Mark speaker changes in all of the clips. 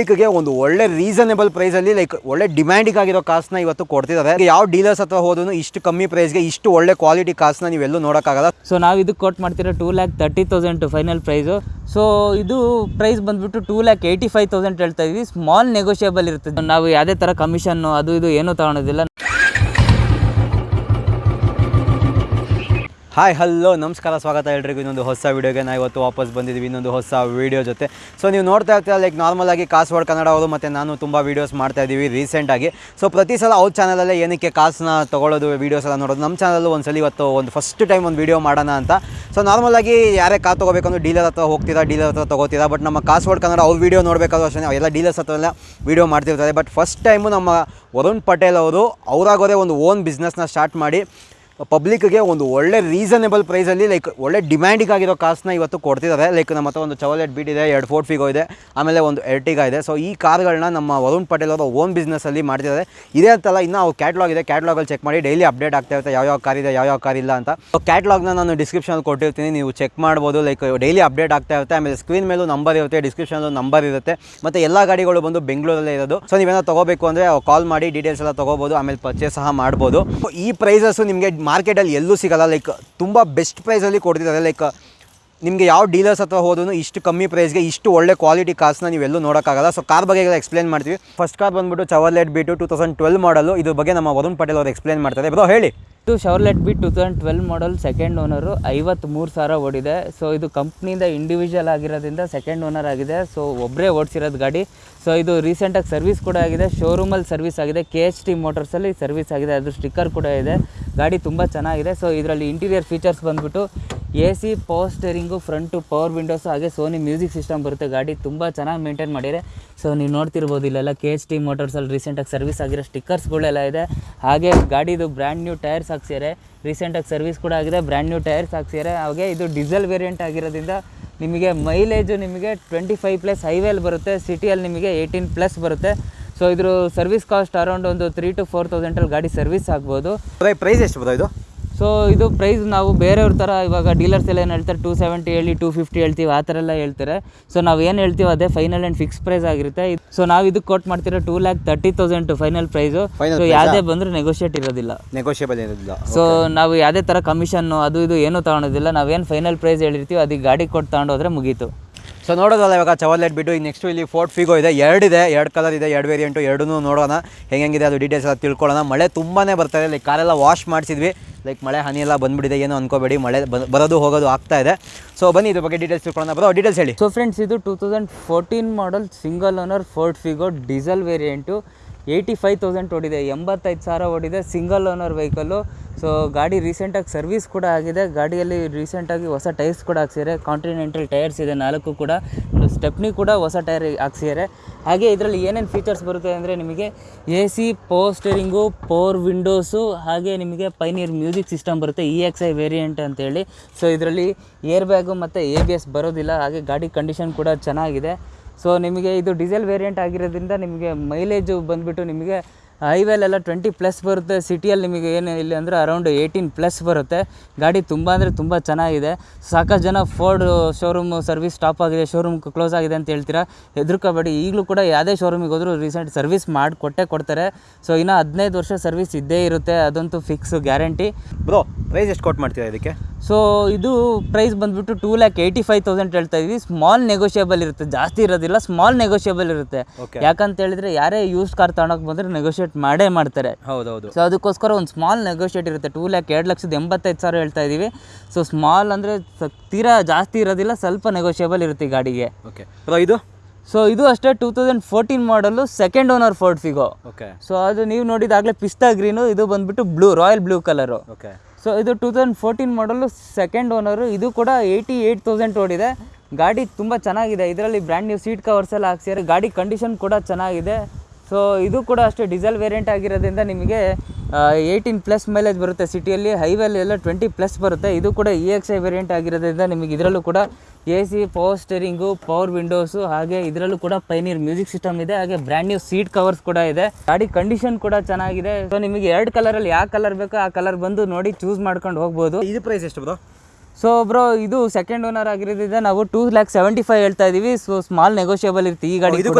Speaker 1: ಗೆ ಒಂದು ಒಳ್ಳೆ ರೀಸನೇಬಲ್ ಪ್ರೈಸಲ್ಲಿ ಲೈಕ್ ಒಳ್ಳೆ ಡಿಮ್ಯಾಂಡಿಗಾಗಿರೋ ಕಾಸ್ನ ಇವತ್ತು ಕೊಡ್ತಿದ್ದಾರೆ ಯಾವ ಡೀಲರ್ಸ್ ಅಥವಾ ಹೋದ್ರು ಇಷ್ಟು ಕಮ್ಮಿ ಪ್ರೈಸ್ಗೆ ಇಷ್ಟು ಒಳ್ಳೆ ಕ್ವಾಲಿಟಿ ಕಾಸ್ನ ನೀವೆಲ್ಲೂ ನೋಡೋಕ್ಕಾಗಲ್ಲ.
Speaker 2: ಸೊ ನಾವು ಇದಕ್ಕೆ ಕೊಟ್ಟು ಮಾಡ್ತಿರೋ two lakh thirty thousand final price so ಇದು ಪ್ರೈಸ್ ಬಂದ್ಬಿಟ್ಟು two lakh eighty five thousand ಹೇಳ್ತಾ ಇದ್ವಿ. ಸ್ಮಾಲ್ ನೆಗೋಷಿಯಬಲ್ ಇರುತ್ತೆ ನಾವು ಯಾವುದೇ ಥರ ಕಮಿಷನ್ನು ಅದು ಇದು ಏನೂ ತಗೊಳೋದಿಲ್ಲ.
Speaker 1: ಹಾಯ್ ಹಲೋ ನಮಸ್ಕಾರ, ಸ್ವಾಗತ ಎಲ್ರಿಗೂ. ಇನ್ನೊಂದು ಹೊಸ ವೀಡಿಯೋಗೆ ನಾವು ಇವತ್ತು ವಾಪಸ್ ಬಂದಿದ್ದೀವಿ ಇನ್ನೊಂದು ಹೊಸ ವೀಡಿಯೋ ಜೊತೆ. ಸೊ ನೀವು ನೋಡ್ತಾ ಇರ್ತೀರ ಲೈಕ್ ನಾರ್ಮಲ್ ಆಗಿ ಕಾಸ್ವಾಡ್ ಕನ್ನಡ ಅವರು ಮತ್ತು ನಾನು ತುಂಬ ವೀಡಿಯೋಸ್ ಮಾಡ್ತಾ ಇದ್ದೀವಿ ರೀಸೆಂಟಾಗಿ ಸೊ ಪ್ರತಿ ಸಲ ಅವ್ರ ಚಾನಲಲ್ಲೇ ಏನಕ್ಕೆ ಕಾಸನ್ನ ತೊಗೊಳ್ಳೋದು ವೀಡಿಯೋಸ್ ಎಲ್ಲ ನೋಡೋದು ನಮ್ಮ ಚಾನಲ್ಲು ಒಂದ್ಸಲ ಇವತ್ತು ಒಂದು ಫಸ್ಟ್ ಟೈಮ್ ಒಂದು ವೀಡಿಯೋ ಮಾಡೋಣ ಅಂತ. ಸೊ ನಾರ್ಮಲಾಗಿ ಯಾರೇ ಕಾರ್ ತೊಗೋಬೇಕಂದ್ರೆ ಡೀಲರ್ ಹತ್ರ ಹೋಗ್ತೀರಾ ಡೀಲರ್ ಹತ್ರ ತೊಗೋತೀರಾ ಬಟ್ ನಮ್ಮ ಕಾಸ್ವಾಡ್ ಕನ್ನಡ ಅವ್ರ ವೀಡಿಯೋ ನೋಡಬೇಕಾದ್ರೂ ಅಷ್ಟೇ ಎಲ್ಲ ಡೀಲರ್ಸ್ ಹತ್ರ ಎಲ್ಲ ವೀಡಿಯೋ ಮಾಡ್ತಿರ್ತಾರೆ. ಬಟ್ ಫಸ್ಟ್ ಟೈಮು ನಮ್ಮ ವರುಣ್ ಪಟೇಲ್ ಅವರು, ಅವರಾಗೋದೇ ಒಂದು ಓನ್ ಬಿಸ್ನೆಸ್ನ ಸ್ಟಾರ್ಟ್ ಮಾಡಿ. ಪಬ್ಲಿಕ್ಗೆ ಒಂದು ಒಳ್ಳೆ ರೀಸನೇಬಲ್ ಪ್ರೈಸಲ್ಲಿ ಲೈಕ್ ಒಳ್ಳೆ ಡಿಮ್ಯಾಂಡಿಗಾಗಿರೋ ಕಾಸ್ನ ಇವತ್ತು ಕೊಡ್ತಿದ್ದಾರೆ. ಲೈಕ್ ನಮ್ಮ ಹತ್ರ ಒಂದು ಚವಲೆಟ್ ಬೀಟ್ ಇದೆ, ಎರಡು ಫೋರ್ಟ್ ಫಿಗೋ ಇದೆ, ಆಮೇಲೆ ಒಂದು ಎರ್ಟಿಗ ಇದೆ. ಸೊ ಈ ಕಾರ್ಗಳನ್ನ ನಮ್ಮ ವರುಣ್ ಪಟೇಲ್ ಅವರ ಓನ್ ಬಿಸ್ನೆಸ್ಸಲ್ಲಿ ಮಾಡ್ತಿದ್ದಾರೆ. ಇದೇ ಅಂತಲ್ಲ, ಇನ್ನೂ ಅವ್ರು ಕ್ಯಾಟ್ಲಾಗ್ ಇದೆ. ಕ್ಯಾಟ್ಲಾಗಲ್ಲಿ ಚೆಕ್ ಮಾಡಿ ಡೈಲಿ ಅಪ್ಡೇಟ್ ಆಗ್ತಾ ಇರುತ್ತೆ ಯಾವ ಕಾರ್ ಇದೆ ಯಾವ ಕಾರ್ ಇಲ್ಲ ಅಂತ. ಕ್ಯಾಟ್ಲಾಗ್ನ ನಾನು ಡಿಸ್ಕ್ರಿಪ್ಷನಲ್ಲಿ ಕೊಟ್ಟಿರ್ತೀನಿ. ನೀವು ಚೆಕ್ ಮಾಡ್ಬೋದು. ಲೈಕ್ ಡೈಲಿ ಅಪ್ಡೇಟ್ ಆಗ್ತಾ ಇರುತ್ತೆ. ಆಮೇಲೆ ಸ್ಕ್ರೀನ್ ಮೇಲೂ ನಂಬರ್ ಇರುತ್ತೆ ಡಿಸ್ಕ್ರಿಪ್ಷನಲ್ಲೂ ನಂಬರ್ ಇರುತ್ತೆ. ಮತ್ತು ಎಲ್ಲ ಗಾಡಿಗಳು ಬಂದು ಬೆಂಗಳೂರಲ್ಲೇ ಇರೋದು. ಸೊ ನೀವೇನೋ ತೊಗೋಬೇಕು ಅಂದರೆ ಕಾಲ್ ಮಾಡಿ ಡೀಟೇಲ್ಸ್ ಎಲ್ಲ ತೊಗೋಬೋದು, ಆಮೇಲೆ ಪರ್ಚೇಸ್ ಸಹ ಮಾಡ್ಬೋದು. ಈ ಪ್ರೈಸಸ್ಸು ನಿಮಗೆ ಮಾರ್ಕೆಟಲ್ಲಿ ಎಲ್ಲೂ ಸಿಗಲ್ಲ. ಲೈಕ್ ತುಂಬ ಬೆಸ್ಟ್ ಪ್ರೈಸಲ್ಲಿ ಕೊಡ್ತಿದ್ದಾರೆ. ಲೈಕ್ ನಿಮಗೆ ಯಾವ ಡೀಲರ್ಸ್ ಹತ್ರ ಹೋದ್ರೂ ಇಷ್ಟು ಕಮ್ಮಿ ಪ್ರೈಸ್ಗೆ ಇಷ್ಟು ಒಳ್ಳೆ ಕ್ವಾಲಿಟಿ ಕಾರ್ಸ್ನ ನೀವೆಲ್ಲೂ ನೋಡೋಕ್ಕಾಗಲ್ಲ. ಸೊ ಕಾರ್ ಬಗ್ಗೆ ಎಲ್ಲ ಎಕ್ಸ್ಪ್ಲೇನ್ ಮಾಡ್ತೀವಿ. ಫಸ್ಟ್ ಕಾರ್ ಬಂದ್ಬಿಟ್ಟು Chevrolet Beat two thousand twelve model ಇದ್ರ ಬಗ್ಗೆ ನಮ್ಮ ವರುಣ್ ಪಟೇಲ್ ಅವರು ಎಕ್ಸ್ಪ್ಲೇನ್ ಮಾಡ್ತಾರೆ. ಬ್ರೋ, ಹೇಳಿ.
Speaker 2: ಇದು Chevrolet B two thousand twelve model second owner ಐವತ್ತ್ಮೂರು ಸಾವಿರ ಓಡಿದೆ. ಸೊ ಇದು ಕಂಪ್ನಿಯಿಂದ ಇಂಡಿವಿಜುವಲ್ ಆಗಿರೋದ್ರಿಂದ ಸೆಕೆಂಡ್ ಓನರ್ ಆಗಿದೆ. ಸೊ ಒಬ್ಬರೇ ಓಡಿಸಿರೋದು ಗಾಡಿ. ಸೊ ಇದು ರೀಸೆಂಟಾಗಿ ಸರ್ವಿಸ್ ಕೂಡ ಆಗಿದೆ. ಶೋರೂಮಲ್ಲಿ ಸರ್ವಿಸ್ ಆಗಿದೆ. ಕೆ ಎಚ್ ಟಿ ಮೋಟರ್ಸಲ್ಲಿ ಸರ್ವಿಸ್ ಆಗಿದೆ. ಅದು ಸ್ಟಿಕ್ಕರ್ ಕೂಡ ಇದೆ. ಗಾಡಿ ತುಂಬ ಚೆನ್ನಾಗಿದೆ. ಸೊ ಇದರಲ್ಲಿ ಇಂಟೀರಿಯರ್ ಫೀಚರ್ಸ್ ಬಂದ್ಬಿಟ್ಟು A C power steering front power windows ಹಾಗೆ ಸೋನಿ ಮ್ಯೂಸಿಕ್ ಸಿಸ್ಟಮ್ ಬರುತ್ತೆ. ಗಾಡಿ ತುಂಬ ಚೆನ್ನಾಗಿ ಮೇಂಟೈನ್ ಮಾಡಿದರೆ. ಸೊ ನೀವು ನೋಡ್ತಿರ್ಬೋದು ಇಲ್ಲೆಲ್ಲ ಕೆ ಎಚ್ ಟಿ ಮೋಟರ್ಸಲ್ಲಿ ರೀಸೆಂಟಾಗಿ ಸರ್ವಿಸ್ ಆಗಿರೋ ಸ್ಟಿಕ್ಕರ್ಸ್ಗಳೆಲ್ಲ ಇದೆ. ಹಾಗೆ ಗಾಡಿದು ಬ್ರ್ಯಾಂಡ್ ನ್ಯೂ ಟೈರ್ಸ್ ಹಾಕ್ಸಿದ್ದಾರೆ ರೀಸೆಂಟಾಗಿ ಸರ್ವಿಸ್ ಕೂಡ ಆಗಿದೆ. ಬ್ರ್ಯಾಂಡ್ ನ್ಯೂ ಟೈರ್ಸ್ ಹಾಕ್ಸಿದ್ದಾರೆ ಹಾಗೆ ಇದು ಡೀಸೆಲ್ ವೇರಿಯಂಟ್ ಆಗಿರೋದ್ರಿಂದ ನಿಮಗೆ ಮೈಲೇಜು ನಿಮಗೆ ಟ್ವೆಂಟಿ ಫೈವ್ ಪ್ಲಸ್ ಹೈವೇಲಿ ಬರುತ್ತೆ. ಸಿಟಿಯಲ್ಲಿ ನಿಮಗೆ ಏಯ್ಟೀನ್ ಪ್ಲಸ್ ಬರುತ್ತೆ. ಸೊ ಇದ್ರ ಸರ್ವಿಸ್ ಕಾಸ್ಟ್ ಅರೌಂಡ್ ಒಂದು ತ್ರೀ ಟು ಫೋರ್ ತೌಸಂಡಲ್ಲಿ ಗಾಡಿ ಸರ್ವಿಸ್ ಆಗ್ಬೋದು.
Speaker 1: ಪ್ರೈಸ್ ಎಷ್ಟು ಬರೋದು ಇದು?
Speaker 2: ಸೊ ಇದು ಪ್ರೈಸ್ ನಾವು ಬೇರೆಯವ್ರ ಥರ ಇವಾಗ ಡೀಲರ್ಸ್ ಎಲ್ಲ ಏನು ಹೇಳ್ತಾರೆ ಟೂ ಸೆವೆಂಟಿ ಹೇಳಿ ಟೂ ಫಿಫ್ಟಿ ಹೇಳ್ತೀವಿ ಆ ಥರ ಎಲ್ಲ ಹೇಳ್ತಾರೆ. ಸೊ ನಾವು ಏನು ಹೇಳ್ತೀವಿ ಅದೇ ಫೈನಲ್ ಆ್ಯಂಡ್ ಫಿಕ್ಸ್ ಪ್ರೈಸ್ ಆಗಿರುತ್ತೆ. ಸೊ ನಾವು ಇದಕ್ಕೆ ಕೊಟ್ಟು ಮಾಡ್ತಿರೋ two lakh thirty thousand final price so ಯಾವುದೇ ಬಂದರೂ ನೆಗೋಷಿಯೇಟ್ ಇರೋದಿಲ್ಲ.
Speaker 1: ನೆಗೋಷಿಯೇಬಲ್ ಇರೋದಿಲ್ಲ.
Speaker 2: ಸೊ ನಾವು ಯಾವುದೇ ಥರ ಕಮಿಷನ್ನು ಅದು ಇದು ಏನೂ ತಗೊಳೋದಿಲ್ಲ. ನಾವೇನು ಫೈನಲ್ ಪ್ರೈಸ್ ಹೇಳಿರ್ತೀವಿ ಅದಕ್ಕೆ ಗಾಡಿ ಕೊಟ್ಟು ತಗೊಂಡೋದ್ರೆ ಮುಗೀತು.
Speaker 1: ಸೊ ನೋಡೋದಲ್ಲ ಇವಾಗ ಚವರ್ಲೆಟ್ ಬಿಟ್ಟು ಈಗ ನೆಕ್ಸ್ಟು ಇಲ್ಲಿ ಫೋರ್ಟ್ ಫಿಗೋ ಇದೆ. ಎರಡಿದೆ ಎರಡು ಕಲರ್ ಇದೆ, ಎರಡು ವೇರಿಯಂಟು ಎರಡೂ ನೋಡೋಣ. ಹೆಂಗಿದೆ ಅದು ಡೀಟೇಲ್ಸ್ ಎಲ್ಲ ತಿಳ್ಕೊಳ್ಳೋಣ. ಮಳೆ ತುಂಬಾ ಬರ್ತಾಯಿದೆ ಲೈಕ್ ಕಾರೆಲ್ಲ ವಾಶ್ ಮಾಡಿಸಿದ್ವಿ. ಲೈಕ್ ಮಳೆ ಹನಿ ಎಲ್ಲ ಬಂದ್ಬಿಟ್ಟಿದೆ. ಏನೋ ಅನ್ಕೋಬೇಡಿ. ಮಳೆ ಬರೋದು ಹೋಗೋದು ಆಗ್ತಾ ಇದೆ. ಸೊ ಬನ್ನಿ ಇದ್ರ ಬಗ್ಗೆ ಡೀಟೇಲ್ಸ್ ತಿಳ್ಕೊಳ್ಳೋಣ. ಬರೋ ಡೀಟೇಲ್ಸ್ ಹೇಳಿ.
Speaker 2: ಸೊ ಫ್ರೆಂಡ್ಸ್ ಇದು two thousand fourteen model single owner Ford Figo diesel variant eighty five thousand ಓಡಿದೆ, ಎಂಬತ್ತೈದು ಸಾವಿರ ಓಡಿದೆ ಸಿಂಗಲ್ ಓನರ್ ವೆಹಿಕಲ್ಲು ಸೊ ಗಾಡಿ ರೀಸೆಂಟಾಗಿ ಸರ್ವಿಸ್ ಕೂಡ ಆಗಿದೆ. ಗಾಡಿಯಲ್ಲಿ ರೀಸೆಂಟಾಗಿ ಹೊಸ ಟೈರ್ಸ್ ಕೂಡ ಹಾಕ್ಸಿದ್ದಾರೆ. ಕಾಂಟಿನೆಂಟಲ್ ಟೈರ್ಸ್ ಇದೆ, ನಾಲ್ಕು ಕೂಡ. ಸ್ಟೆಪ್ನಿ ಕೂಡ ಹೊಸ ಟೈರ್ ಹಾಕ್ಸಿದ್ದಾರೆ. ಹಾಗೆ ಇದರಲ್ಲಿ ಏನೇನು ಫೀಚರ್ಸ್ ಬರುತ್ತೆ ಅಂದರೆ ನಿಮಗೆ ಎ ಸಿ ಪೋಸ್ಟರಿಂಗು ಸ್ಟೇರಿಂಗು ಪೋರ್ ವಿಂಡೋಸು ಹಾಗೆ ನಿಮಗೆ ಪೈನಿಯರ್ ಮ್ಯೂಸಿಕ್ ಸಿಸ್ಟಮ್ ಬರುತ್ತೆ ಇ ಎಕ್ಸ್ ಐ ವೇರಿಯಂಟ್ ಅಂತೇಳಿ. ಸೊ ಇದರಲ್ಲಿ ಏರ್ ಬ್ಯಾಗು ಮತ್ತು ಎ ಬಿ ಎಸ್ ಬರೋದಿಲ್ಲ. ಹಾಗೆ ಗಾಡಿ ಕಂಡೀಷನ್ ಕೂಡ ಚೆನ್ನಾಗಿದೆ. ಸೊ ನಿಮಗೆ ಇದು ಡೀಸೆಲ್ ವೇರಿಯಂಟ್ ಆಗಿರೋದ್ರಿಂದ ನಿಮಗೆ ಮೈಲೇಜು ಬಂದುಬಿಟ್ಟು ನಿಮಗೆ ಹೈವೇಲೆಲ್ಲ ಟ್ವೆಂಟಿ ಪ್ಲಸ್ ಬರುತ್ತೆ. ಸಿಟಿಯಲ್ಲಿ ನಿಮಗೆ ಏನು ಇಲ್ಲ ಅಂದರೆ ಅರೌಂಡ್ ಏಯ್ಟೀನ್ ಪ್ಲಸ್ ಬರುತ್ತೆ. ಗಾಡಿ ತುಂಬ ಅಂದರೆ ತುಂಬ ಚೆನ್ನಾಗಿದೆ. ಸಾಕಷ್ಟು ಜನ ಫೋರ್ಡ್ ಶೋರೂಮ್ ಸರ್ವಿಸ್ ಸ್ಟಾಪ್ ಆಗಿದೆ ಶೋರೂಮ್ ಕ್ಲೋಸ್ ಆಗಿದೆ ಅಂತ ಹೇಳ್ತೀರಾ? ಹೆದರ್ಕೋಬೇಡಿ. ಈಗಲೂ ಕೂಡ ಯಾವುದೇ ಶೋರೂಮಿಗೆ ಹೋದರೂ ರೀಸೆಂಟ್ ಸರ್ವಿಸ್ ಮಾಡಿ, ಕೊಟ್ಟೇ ಕೊಡ್ತಾರೆ. ಸೊ ಇನ್ನೂ ಹದಿನೈದು ವರ್ಷ ಸರ್ವಿಸ್ ಇದ್ದೇ ಇರುತ್ತೆ. ಅದಂತೂ ಫಿಕ್ಸ್ ಗ್ಯಾರಂಟಿ
Speaker 1: ಬ್ರೋ ಪ್ರೈಸ್ ಎಷ್ಟು ಕೊಟ್ಟು ಮಾಡ್ತೀರಾ ಇದಕ್ಕೆ?
Speaker 2: ಸೊ ಇದು ಪ್ರೈಸ್ ಬಂದ್ಬಿಟ್ಟು two lakh eighty five thousand ಹೇಳ್ತಾ ಇದ್ವಿ. ಸ್ಮಾಲ್ ನೆಗೋಷಿಯೇಬಲ್ ಇರುತ್ತೆ. ಜಾಸ್ತಿ ಇರೋದಿಲ್ಲ ಸ್ಮಾಲ್ ನೆಗೋಷಿಯೇಬಲ್ ಇರುತ್ತೆ. ಯಾಕಂತ ಹೇಳಿದ್ರೆ ಯಾರೇ ಯೂಸ್ ಕಾರ್ ತಗೊಂಡೋಗಿ ಬಂದ್ರೆ ನೆಗೋಷಿಯೇಟ್ ಮಾಡೇ ಮಾಡ್ತಾರೆ.
Speaker 1: ಹೌದೌದು.
Speaker 2: ಸೊ ಅದಕ್ಕೋಸ್ಕರ ಒಂದು ಸ್ಮಾಲ್ ನೆಗೋಷಿಯೇಟ್ ಇರುತ್ತೆ. ಟೂ ಲ್ಯಾಕ್ ಎರಡು ಲಕ್ಷದ ಎಂಬತ್ತೈದು ಸಾವಿರ ಹೇಳ್ತಾ ಇದ್ದೀವಿ ಸೊ ಸ್ಮಾಲ್ ಅಂದರೆ ತೀರಾ ಜಾಸ್ತಿ ಇರೋದಿಲ್ಲ ಸ್ವಲ್ಪ ನೆಗೋಷಿಯೇಬಲ್ ಇರುತ್ತೆ ಈ ಗಾಡಿಗೆ.
Speaker 1: ಓಕೆ ಇದು?
Speaker 2: ಸೊ ಇದು ಅಷ್ಟೇ two thousand fourteen model second owner Ford Figo
Speaker 1: okay
Speaker 2: so ಅದು ನೀವು ನೋಡಿದಾಗಲೇ ಪಿಸ್ತಾ ಗ್ರೀನು ಇದು ಬಂದ್ಬಿಟ್ಟು blue royal blue colour
Speaker 1: okay
Speaker 2: so ಇದು two thousand fourteen model second owner ಇದು ಕೂಡ ಏಯ್ಟಿ ಏಯ್ಟ್ ತೌಸಂಡ್ ಓಡಿದೆ. ಗಾಡಿ ತುಂಬ ಚೆನ್ನಾಗಿದೆ. ಇದರಲ್ಲಿ ಬ್ರ್ಯಾಂಡ್ ನ್ಯೂ ಸೀಟ್ ಕವರ್ಸ್ ಎಲ್ಲ ಹಾಕ್ಸಿದ್ದಾರೆ. ಗಾಡಿ ಕಂಡೀಷನ್ ಕೂಡ ಚೆನ್ನಾಗಿದೆ. ಸೊ ಇದು ಕೂಡ ಅಷ್ಟೇ ಡೀಸೆಲ್ ವೇರಿಯಂಟ್ ಆಗಿರೋದ್ರಿಂದ ನಿಮಗೆ ಏಯ್ಟೀನ್ ಪ್ಲಸ್ ಮೈಲೇಜ್ ಬರುತ್ತೆ. ಸಿಟಿಯಲ್ಲಿ ಹೈವೇಲಿ ಎಲ್ಲ ಟ್ವೆಂಟಿ ಪ್ಲಸ್ ಬರುತ್ತೆ. ಇದು ಕೂಡ ಇ ಎಕ್ಸ್ ಐ ವೇರಿಯಂಟ್ ಆಗಿರೋದ್ರಿಂದ ನಿಮಗೆ ಇದರಲ್ಲೂ ಕೂಡ A C power steering power windows ಹಾಗೆ ಇದರಲ್ಲೂ ಕೂಡ ಪೈನೀರ್ ಮ್ಯೂಸಿಕ್ ಸಿಸ್ಟಮ್ ಇದೆ. ಹಾಗೆ ಬ್ರ್ಯಾಂಡ್ ನ್ಯೂ ಸೀಟ್ ಕವರ್ಸ್ ಕೂಡ ಇದೆ. ಗಾಡಿ ಕಂಡೀಷನ್ ಕೂಡ ಚೆನ್ನಾಗಿದೆ. ಸೊ ನಿಮಗೆ ಎರಡು ಕಲರಲ್ಲಿ ಯಾವ ಕಲರ್ ಬೇಕೋ ಆ ಕಲರ್ ಬಂದು ನೋಡಿ ಚೂಸ್ ಮಾಡ್ಕೊಂಡು ಹೋಗ್ಬೋದು.
Speaker 1: ಇದು ಪ್ರೈಸ್ ಎಷ್ಟು ಬ್ರೋ?
Speaker 2: ಸೊ ಬ್ರೋ ಇದು ಸೆಕೆಂಡ್ ಓನರ್ ಆಗಿರೋದ್ರಿಂದ ನಾವು ಟೂ ಲ್ಯಾಕ್ ಸೆವೆಂಟಿ ಫೈವ್ ಹೇಳ್ತಾ ಇದೀವಿ. ಸೊ ಸ್ಮಾಲ್ ನೆಗೋಷಿಯಬಲ್ ಇರುತ್ತೆ ಈ ಗಾಡಿ
Speaker 1: ಇದು?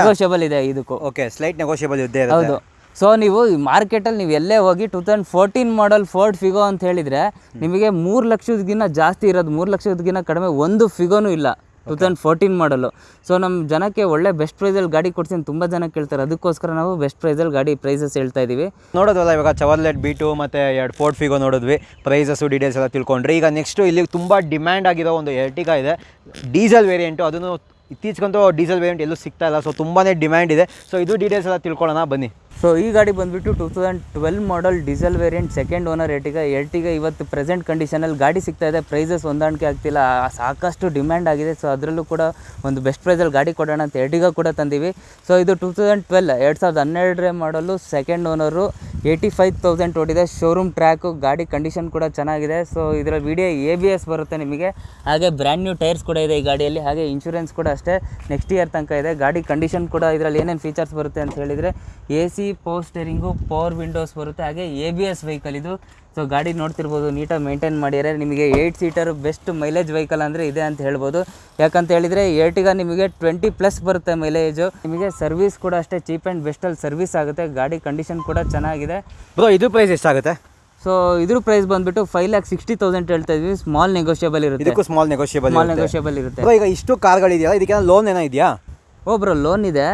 Speaker 2: ನೆಗೋಷಿಯಬಲ್ ಇದೆ ಇದಕ್ಕೂ.
Speaker 1: ಓಕೆ ಸ್ಲೈಟ್ ನೆಗೋಷಿಯಬಲ್ ಇದೆ
Speaker 2: ಹೌದು. ಸೊ ನೀವು ಮಾರ್ಕೆಟಲ್ಲಿ ನೀವು ಎಲ್ಲೇ ಹೋಗಿ two thousand fourteen model Ford Figo ಅಂತ ಹೇಳಿದರೆ ನಿಮಗೆ ಮೂರು ಲಕ್ಷದಗಿನ್ನ ಜಾಸ್ತಿ ಇರೋದು ಮೂರು ಲಕ್ಷದಗಿನ್ನ ಕಡಿಮೆ ಒಂದು ಫಿಗೋನೂ ಇಲ್ಲ two thousand fourteen model so ನಮ್ಮ ಜನಕ್ಕೆ ಒಳ್ಳೆ ಬೆಸ್ಟ್ ಪ್ರೈಸಲ್ಲಿ ಗಾಡಿ ಕೊಡ್ತೀನಿ ತುಂಬ ಜನ ಕೇಳ್ತಾರೆ. ಅದಕ್ಕೋಸ್ಕರ ನಾವು ಬೆಸ್ಟ್ ಪ್ರೈಸಲ್ಲಿ ಗಾಡಿ ಪ್ರೈಸಸ್ ಹೇಳ್ತಾ ಇದ್ದೀವಿ
Speaker 1: ನೋಡೋದಲ್ಲ ಇವಾಗ ಚವರ್ಲೆಟ್ ಬಿ ಟು ಮತ್ತು ಎರಡು ಫೋರ್ಟ್ ಫಿಗೋ ನೋಡಿದ್ವಿ. ಪ್ರೈಸಸ್ಸು ಡೀಟೇಲ್ಸ್ ಎಲ್ಲ ತಿಳ್ಕೊಂಡ್ರಿ. ಈಗ ನೆಕ್ಸ್ಟು ಇಲ್ಲಿ ತುಂಬ ಡಿಮ್ಯಾಂಡ್ ಆಗಿರೋ ಒಂದು ಎರ್ಟಿಗಾ ಇದೆ. ಡೀಸೆಲ್ ವೇರಿಯಂಟು ಅದನ್ನು ಇತ್ತೀಚೆಗಂತೂ ಡೀಸೆಲ್ ವೇರಿಯಂಟ್ ಎಲ್ಲೂ ಸಿಗ್ತಾ ಇಲ್ಲ. ಸೊ ತುಂಬಾ ಡಿಮ್ಯಾಂಡ್ ಇದೆ. ಸೊ ಇದು ಡೀಟೇಲ್ಸ್ ಎಲ್ಲ ತಿಳ್ಕೊಳ್ಳೋಣ. ಬನ್ನಿ.
Speaker 2: ಸೊ ಈ ಗಾಡಿ ಬಂದುಬಿಟ್ಟು two thousand twelve model diesel variant second owner Ertiga Ertiga ಇವತ್ತು ಪ್ರೆಸೆಂಟ್ ಕಂಡೀಷನಲ್ಲಿ ಗಾಡಿ ಸಿಗ್ತಾ ಇದೆ. ಪ್ರೈಸಸ್ ಹೊಂದಾಣಿಕೆ ಆಗ್ತಿಲ್ಲ. ಸಾಕಷ್ಟು ಡಿಮ್ಯಾಂಡ್ ಆಗಿದೆ. ಸೊ ಅದರಲ್ಲೂ ಕೂಡ ಒಂದು ಬೆಸ್ಟ್ ಪ್ರೈಸಲ್ಲಿ ಗಾಡಿ ಕೊಡೋಣ ಅಂತ ಎರ್ಟಿಗ ಕೂಡ ತಂದೀವಿ. ಸೊ ಇದು ಟೂ ತೌಸಂಡ್ ಟ್ವೆಲ್ ಎರಡು ಸಾವಿರದ ಹನ್ನೆರಡರೇ model second owner eighty five thousand ಓಡಿದೆ. ಶೋರೂಮ್ ಟ್ರ್ಯಾಕು ಗಾಡಿ ಕಂಡೀಷನ್ ಕೂಡ ಚೆನ್ನಾಗಿದೆ. ಸೊ ಇದರ ವಿಡಿಯೋ ಎ ಬಿ ಎಸ್ ಬರುತ್ತೆ ನಿಮಗೆ. ಹಾಗೆ ಬ್ರ್ಯಾಂಡ್ ನ್ಯೂ ಟೈರ್ಸ್ ಕೂಡ ಇದೆ ಈ ಗಾಡಿಯಲ್ಲಿ. ಹಾಗೆ ಇನ್ಶೂರೆನ್ಸ್ ಕೂಡ ಅಷ್ಟೇ. ನೆಕ್ಸ್ಟ್ ಇಯರ್ ತನಕ ಇದೆ. ಗಾಡಿ ಕಂಡೀಷನ್ ಕೂಡ ಇದರಲ್ಲಿ ಏನೇನು ಫೀಚರ್ಸ್ ಬರುತ್ತೆ ಅಂತ ಹೇಳಿದರೆ A C power steering power windows ಬರುತ್ತೆ. ಹಾಗೆ ಎ ಬಿ ಎಸ್ ವೆಹಿಕಲ್ ಇದು. ಸೊ ಗಾಡಿ ನೋಡ್ತಿರ್ಬೋದು ನೀಟಾಗಿ ಮೇಂಟೈನ್ ಮಾಡಿದರೆ ನಿಮಗೆ eight seater best mileage vehicle ಅಂದರೆ ಇದೆ ಅಂತ ಹೇಳ್ಬೋದು. ಯಾಕಂತ ಹೇಳಿದರೆ ಏರ್ಟಿಗ ನಿಮಗೆ ಟ್ವೆಂಟಿ ಪ್ಲಸ್ ಬರುತ್ತೆ ಮೈಲೇಜು ನಿಮಗೆ ಸರ್ವಿಸ್ ಕೂಡ ಅಷ್ಟೇ ಚೀಪ್ ಆ್ಯಂಡ್ ಬೆಸ್ಟಲ್ಲಿ ಸರ್ವಿಸ್ ಆಗುತ್ತೆ. ಗಾಡಿ ಕಂಡೀಷನ್ ಕೂಡ ಚೆನ್ನಾಗಿದೆ.
Speaker 1: ಬ್ರೋ ಇದು ಪ್ರೈಸ್ ಎಷ್ಟಾಗುತ್ತೆ?
Speaker 2: ಸೊ ಇದ್ರ ಪ್ರೈಸ್ ಬಂದ್ಬಿಟ್ಟು ಫೈವ್ ಲ್ಯಾಕ್ ಸಿಕ್ಸ್ಟಿ ತೌಸಂಡ್ ಹೇಳ್ತಾ ಇದ್ವಿ. ಸ್ಮಾಲ್ ನೆಗೋಷಿಯಬಲ್ ಇರುತ್ತೆ.
Speaker 1: ಸ್ಮಾಲ್ ನೆಗೋಷಿಯಬಲ್
Speaker 2: ಸ್ಮಾಲ್ ನೆಗೋಷಿಯಬಲ್ ಇರುತ್ತೆ.
Speaker 1: ಈಗ ಇಷ್ಟು ಕಾರ್ಗಳಿದೆಯಲ್ಲ ಇದಕ್ಕೆ ಲೋನ್ ಏನೋ ಇದೆಯಾ?
Speaker 2: ಓ ಬ್ರೋ ಲೋನ್ ಇದೆ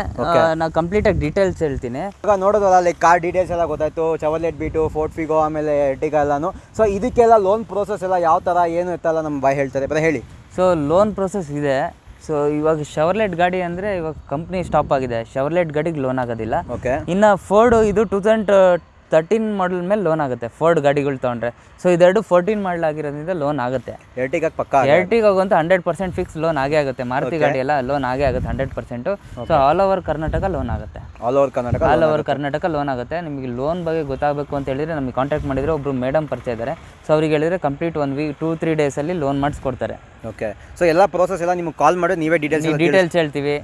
Speaker 2: ನಾನು ಕಂಪ್ಲೀಟಾಗಿ ಡೀಟೇಲ್ಸ್ ಹೇಳ್ತೀನಿ.
Speaker 1: ಇವಾಗ ನೋಡೋದಲ್ಲ ಲೈಕ್ ಕಾರ್ ಡೀಟೇಲ್ಸ್ ಎಲ್ಲ ಗೊತ್ತಾಯ್ತು ಚವಲೆಟ್ ಬೀಟು ಫೋರ್ಟ್ ಫಿಗೋ ಆಮೇಲೆ ಎರ್ಟಿಗಾ ಎಲ್ಲಾನು. ಸೊ ಇದಕ್ಕೆಲ್ಲ ಲೋನ್ ಪ್ರೋಸೆಸ್ ಎಲ್ಲ ಯಾವ ಥರ ಏನು ಇತ್ತಲ್ಲ ನಮ್ಮ ಬಾಯ್ ಹೇಳ್ತಾರೆ. ಬರೀ ಹೇಳಿ.
Speaker 2: ಸೊ ಲೋನ್ ಪ್ರೊಸೆಸ್ ಇದೆ. ಸೊ ಇವಾಗ ಶವರ್ಲೆಟ್ ಗಾಡಿ ಅಂದರೆ ಇವಾಗ ಕಂಪ್ನಿ ಸ್ಟಾಪ್ ಆಗಿದೆ. ಶವರ್ಲೆಟ್ ಗಾಡಿಗೆ ಲೋನ್ ಆಗೋದಿಲ್ಲ.
Speaker 1: ಓಕೆ
Speaker 2: ಇನ್ನು ಫೋರ್ಡು ಇದು ಟೂ ತೌಸಂಡ್ ತರ್ಟೀನ್ ಮಾಡಲ್ ಮೇಲೆ ಲೋನ್ ಆಗುತ್ತೆ. ಫೋರ್ಡ್ ಗಾಡಿಗಳು ತೊಗೊಂಡ್ರೆ. ಸೊ ಇದೆರಡು ಫೋರ್ಟೀನ್ ಮಾಡಲ್ ಆಗಿರೋದ್ರಿಂದ ಲೋನ್ ಆಗುತ್ತೆ.
Speaker 1: ಎರಟಿಗೆ ಪಕ್ಕ
Speaker 2: ಎರಟಿಗೋಗಂತೂ ಹಂಡ್ರೆಡ್ ಪರ್ಸೆಂಟ್ ಫಿಕ್ಸ್ ಲೋನ್ ಆಗೇ ಆಗುತ್ತೆ. ಮಾರುತಿ ಗಾಡಿ ಎಲ್ಲ ಲೋನ್ ಆಗೇ ಆಗುತ್ತೆ hundred percent so all over Karnataka loan ಆಗುತ್ತೆ.
Speaker 1: All over Karnataka
Speaker 2: all over Karnataka loan ಆಗುತ್ತೆ. ನಿಮಗೆ ಲೋನ್ ಬಗ್ಗೆ ಗೊತ್ತಾಗಬೇಕು ಅಂತ ಹೇಳಿದ್ರೆ ನಮಗೆ ಕಾಂಟ್ಯಾಕ್ಟ್ ಮಾಡಿದರೆ ಒಬ್ಬರು ಮೇಡಮ್ ಪರಿಚಯ ಇದ್ದಾರೆ. ಸೊ ಅವ್ರಿಗೆ ಹೇಳಿದ್ರೆ complete one week two three ಡೇಸಲ್ಲಿ ಲೋನ್ ಮಾಡಿಸ್ಕೊಡ್ತಾರೆ
Speaker 1: ಓಕೆ ಸೊ ಎಲ್ಲ ಪ್ರೋಸೆಸ್ ಎಲ್ಲ ನಿಮ್ಗೆ ಕಾಲ್ ಮಾಡಿ ನೀವೇ ಡೀಟೇಲ್ಸ್
Speaker 2: ಡೀಟೇಲ್ಸ್ ಹೇಳ್ತೀವಿ.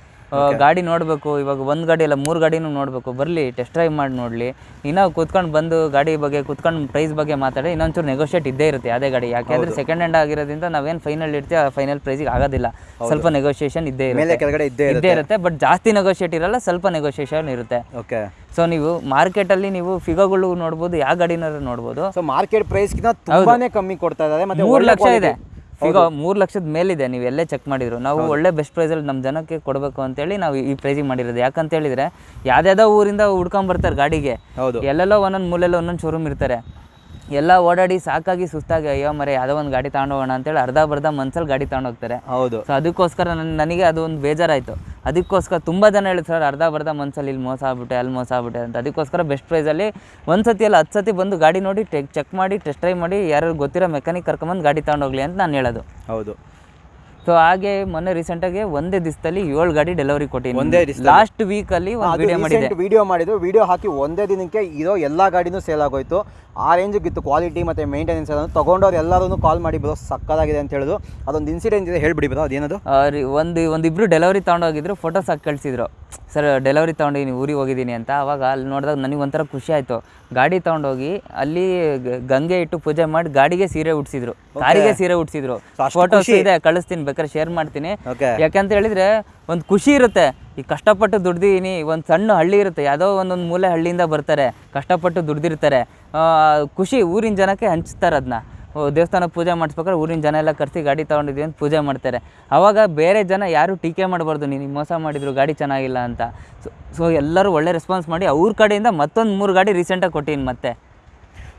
Speaker 2: ಗಾಡಿ ನೋಡಬೇಕು ಇವಾಗ ಒಂದು ಗಾಡಿ ಅಲ್ಲ ಮೂರು ಗಾಡಿನೂ ನೋಡಬೇಕು. ಬರಲಿ ಟೆಸ್ಟ್ ಡ್ರೈವ್ ಮಾಡಿ ನೋಡಲಿ. ಇನ್ನೂ ಕೂತ್ಕೊಂಡು ಬಂದು ಗಾಡಿ ಬಗ್ಗೆ ಕೂತ್ಕೊಂಡು ಪ್ರೈಸ್ ಬಗ್ಗೆ ಮಾತಾಡಿ ಇನ್ನೊಂಚೂರು ನೆಗೋಷಿಯೇಟ್ ಇದ್ದೇ ಇರುತ್ತೆ ಅದೇ ಗಾಡಿ. ಯಾಕೆಂದರೆ ಸೆಕೆಂಡ್ ಹ್ಯಾಂಡ್ ಆಗಿರೋದ್ರಿಂದ ನಾವೇನು ಫೈನಲ್ ಇರ್ತೀವಿ ಆ ಫೈನಲ್ ಪ್ರೈಸಿಗೆ ಆಗೋದಿಲ್ಲ. ಸ್ವಲ್ಪ ನೆಗೋಷಿಯೇಷನ್ ಇದ್ದೇ ಇರುತ್ತೆ.
Speaker 1: ಇದ್ದೇ
Speaker 2: ಇರುತ್ತೆ. ಬಟ್ ಜಾಸ್ತಿ ನೆಗೋಷಿಯೇಟ್ ಇರಲ್ಲ ಸ್ವಲ್ಪ ನೆಗೋಷಿಯೇಷನ್ ಇರುತ್ತೆ.
Speaker 1: ಓಕೆ
Speaker 2: ಸೊ ನೀವು ಮಾರ್ಕೆಟ್ ಅಲ್ಲಿ ನೀವು ಫಿಗೋಗಳು ನೋಡ್ಬೋದು ಯಾವ ಗಾಡಿನಾರು ನೋಡ್ಬೋದು.
Speaker 1: ಸೊ ಮಾರ್ಕೆಟ್ ಪ್ರೈಸ್ಗಿಂತ ತುಂಬಾನೇ ಕಮ್ಮಿ ಕೊಡ್ತಾ ಇದ್ದಾರೆ ಮತ್ತೆ
Speaker 2: ಮೂರು ಲಕ್ಷ ಇದೆ. ಈಗ ಮೂರು ಲಕ್ಷದ ಮೇಲಿದೆ ನೀವು ಎಲ್ಲೇ ಚೆಕ್ ಮಾಡಿದ್ರು. ನಾವು ಒಳ್ಳೆ ಬೆಸ್ಟ್ ಪ್ರೈಸಲ್ಲಿ ನಮ್ಮ ಜನಕ್ಕೆ ಕೊಡಬೇಕು ಅಂತೇಳಿ ನಾವು ಈ ಪ್ರೈಸಿಗೆ ಮಾಡಿರೋದು. ಯಾಕಂತ ಹೇಳಿದ್ರೆ ಯಾವ್ದಾವುದೋ ಊರಿಂದ ಹುಡ್ಕೊಂಡ್ ಬರ್ತಾರೆ ಗಾಡಿಗೆ.
Speaker 1: ಹೌದು.
Speaker 2: ಎಲ್ಲೆಲ್ಲೋ ಒಂದೊಂದು ಮೂಲೆಲ್ಲ ಒಂದೊಂದು ಶೋರೂಮ್ ಇರ್ತಾರೆ. ಎಲ್ಲ ಓಡಾಡಿ ಸಾಕಾಗಿ ಸುಸ್ತಾಗಿ ಅಯ್ಯೋ ಮರೆ ಯಾವ್ದೋ ಒಂದು ಗಾಡಿ ತಗೊಂಡೋಗೋಣ ಅಂತೇಳಿ ಅರ್ಧ ಬರ್ಧ ಮನ್ಸಲ್ಲಿ ಗಾಡಿ ತಗೊಂಡೋಗ್ತಾರೆ
Speaker 1: ಹೌದು.
Speaker 2: ಸೊ ಅದಕ್ಕೋಸ್ಕರ ನನ್ ನನಗೆ ಅದು ಒಂದು ಬೇಜಾರಾಯಿತು. ಅದಕ್ಕೋಸ್ಕರ ತುಂಬ ಜನ ಹೇಳ್ತಾರೆ ಸರ್, ಅರ್ಧ ಬರ್ಧ ಮನ್ಸಲ್ಲಿ ಇಲ್ಲಿ ಮೋಸ ಆಗ್ಬಿಟ್ಟೆ, ಅಲ್ಲಿ ಮೋಸ ಆಗ್ಬಿಟ್ಟೆ ಅಂತ. ಅದಕ್ಕೋಸ್ಕರ ಬೆಸ್ಟ್ ಪ್ರೈಸಲ್ಲಿ ಒಂದು ಸತಿ ಅಲ್ಲ, ಹತ್ತು ಸತಿ ಬಂದು ಗಾಡಿ ನೋಡಿ ಚೆಕ್ ಮಾಡಿ ಟೆಸ್ಟ್ ಡ್ರೈವ್ ಮಾಡಿ ಯಾರು ಗೊತ್ತಿರೋ ಮೆಕ್ಯಾನಿಕ್ ಕರ್ಕೊಂಬಂದು ಗಾಡಿ ತೊಗೊಂಡೋಗ್ಲಿ ಅಂತ ನಾನು ಹೇಳೋದು.
Speaker 1: ಹೌದು.
Speaker 2: ಸೊ ಹಾಗೆ ಮೊನ್ನೆ ರೀಸೆಂಟಾಗಿ ಒಂದೇ ದಿವಸದಲ್ಲಿ ಏಳು ಗಾಡಿ ಡೆಲಿವರಿ ಕೊಟ್ಟಿದ್ದೀನಿ.
Speaker 1: ಒಂದೇ?
Speaker 2: ಲಾಸ್ಟ್ ವೀಕ್ ಅಲ್ಲಿ ವಿಡಿಯೋ ಮಾಡಿದೆ
Speaker 1: ವಿಡಿಯೋ ಮಾಡಿದ್ದು. ವಿಡಿಯೋ ಹಾಕಿ ಒಂದೇ ದಿನಕ್ಕೆ ಇರೋ ಎಲ್ಲ ಗಾಡಿನೂ ಸೇಲ್ ಆಗೋಯ್ತು. ಆ ರೇಂಜಿಗೆ ಇತ್ತು ಕ್ವಾಲಿಟಿ ಮತ್ತು ಮೇಂಟೆನೆನ್ಸ್ ಅದನ್ನು ತಗೊಂಡವ್ರು ಎಲ್ಲರೂ ಕಾಲ್ ಮಾಡಿ ಬರೋ ಸಕ್ಕದಾಗಿದೆ ಅಂತ ಹೇಳಿದ್ರು. ಅದೊಂದು ಇನ್ಸಿಡೆಂಟ್ ಇದೆ ಹೇಳ್ಬಿಡಿ ಬರೋ ಅದೇನದು?
Speaker 2: ಒಂದು ಒಂದಿಬ್ರು ಡೆಲಿವರಿ ತಗೊಂಡೋಗಿದ್ರು ಫೋಟೋಸ್ ಹಾಕಿ ಕಳಿಸಿದ್ರು. ಸರ್ ಡೆಲಿವರಿ ತೊಗೊಂಡಿದ್ದೀನಿ ಊರಿಗೆ ಹೋಗಿದ್ದೀನಿ ಅಂತ. ಅವಾಗ ಅಲ್ಲಿ ನೋಡಿದಾಗ ನನಗೆ ಒಂಥರ ಖುಷಿ ಆಯಿತು. ಗಾಡಿ ತೊಗೊಂಡೋಗಿ ಅಲ್ಲಿ ಗಂಗೆ ಇಟ್ಟು ಪೂಜೆ ಮಾಡಿ ಗಾಡಿಗೆ ಸೀರೆ ಉಡ್ಸಿದ್ರು. ಕಾರಿಗೆ ಸೀರೆ ಉಡ್ಸಿದ್ರು.
Speaker 1: ಅಷ್ಟು
Speaker 2: ಫೋಟೋಸ್ ಇದೆ ಕಳಿಸ್ತೀನಿ ಬೇಕಾದ್ರೆ ಶೇರ್ ಮಾಡ್ತೀನಿ. ಯಾಕಂತ ಹೇಳಿದ್ರೆ ಒಂದು ಖುಷಿ ಇರುತ್ತೆ. ಈ ಕಷ್ಟಪಟ್ಟು ದುಡ್ದಿದ್ದೀನಿ ಒಂದು ಸಣ್ಣ ಹಳ್ಳಿ ಇರುತ್ತೆ. ಯಾವುದೋ ಒಂದೊಂದು ಮೂಲೆ ಹಳ್ಳಿಯಿಂದ ಬರ್ತಾರೆ. ಕಷ್ಟಪಟ್ಟು ದುಡ್ದಿರ್ತಾರೆ. ಆ, ಖುಷಿ ಊರಿನ ಜನಕ್ಕೆ ಹಂಚ್ತಾರೆ ಅದನ್ನ ದೇವಸ್ಥಾನ ಪೂಜೆ ಮಾಡಿಸ್ಬೇಕಾದ್ರೆ ಊರಿನ ಜನ ಎಲ್ಲ ಕರೆಸಿ ಗಾಡಿ ತೊಗೊಂಡಿದ್ವಿ ಅಂತ ಪೂಜೆ ಮಾಡ್ತಾರೆ. ಆವಾಗ ಬೇರೆ ಜನ ಯಾರು ಟೀಕೆ ಮಾಡಬಾರ್ದು ನೀನು ಮೋಸ ಮಾಡಿದ್ರು ಗಾಡಿ ಚೆನ್ನಾಗಿಲ್ಲ ಅಂತ. ಸೊ ಸೊ ಎಲ್ಲರೂ ಒಳ್ಳೆ ರೆಸ್ಪಾನ್ಸ್ ಮಾಡಿ ಅವ್ರ ಕಡೆಯಿಂದ ಮತ್ತೊಂದು ಮೂರು ಗಾಡಿ ರೀಸೆಂಟಾಗಿ ಕೊಟ್ಟಿನಿ ಮತ್ತೆ.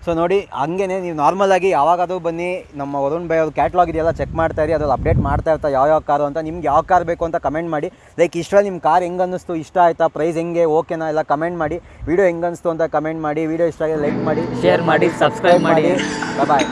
Speaker 1: ಸೊ ನೋಡಿ ಹಂಗೇನೆ ನೀವು ನಾರ್ಮಲ್ ಆಗಿ ಯಾವಾಗಾದ್ರೂ ಬನ್ನಿ. ನಮ್ಮ ವರುಣ್ ಬೈ ಅವ್ರ ಕ್ಯಾಟ್ಲಾಗ್ ಇದೆಯಲ್ಲ ಚೆಕ್ ಮಾಡ್ತಾ ಇರಿ ಅದ್ರಲ್ಲಿ ಅಪ್ಡೇಟ್ ಮಾಡ್ತಾ ಇರ್ತಾ ಯಾವ ಯಾವ ಕಾರು ಅಂತ. ನಿಮ್ಗೆ ಯಾವ ಕಾರ್ ಬೇಕು ಅಂತ ಕಮೆಂಟ್ ಮಾಡಿ. ಲೈಕ್ ಇಷ್ಟ ನಿಮ್ಮ ಕಾರ್ ಹೆಂಗೆ ಅನ್ನಿಸ್ತು ಇಷ್ಟ ಆಯ್ತಾ ಪ್ರೈಸ್ ಹೆಂಗೆ ಓಕೆನಾ ಎಲ್ಲ ಕಮೆಂಟ್ ಮಾಡಿ. ವಿಡಿಯೋ ಹೆಂಗೆ ಅನಿಸ್ತು ಅಂತ ಕಮೆಂಟ್ ಮಾಡಿ. ವಿಡಿಯೋ ಇಷ್ಟ ಆಗಿ ಲೈಕ್ ಮಾಡಿ
Speaker 2: ಶೇರ್ ಮಾಡಿ ಸಬ್ಸ್ಕ್ರೈಬ್ ಮಾಡಿ.
Speaker 1: ಬಾಯ್